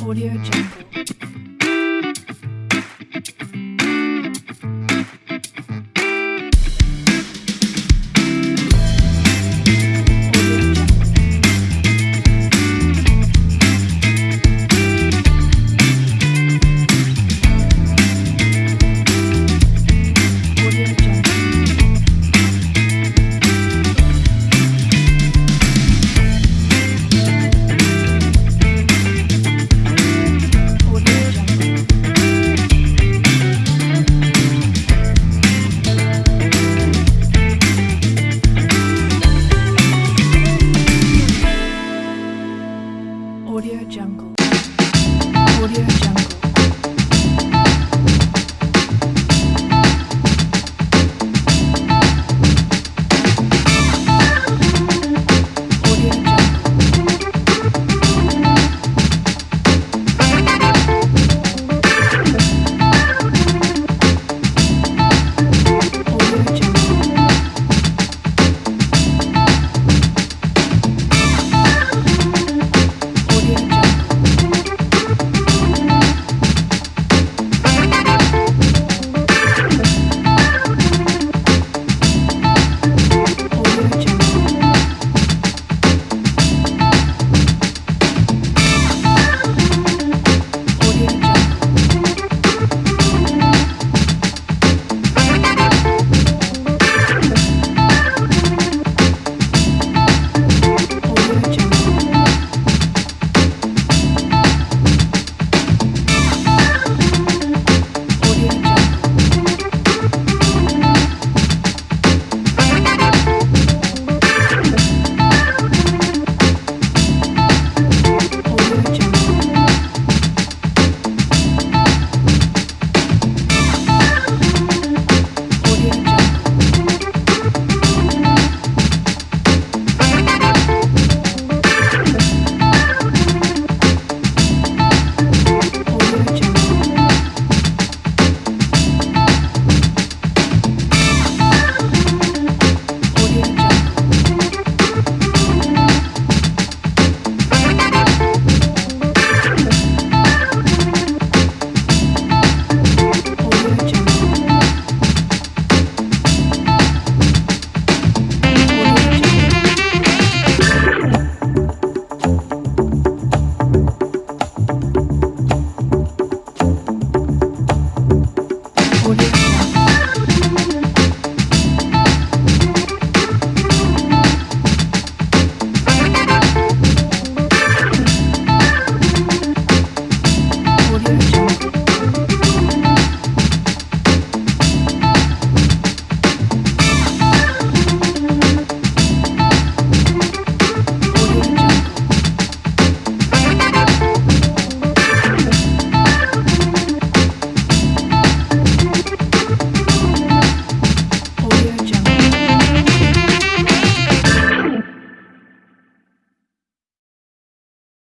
Audio Jungle.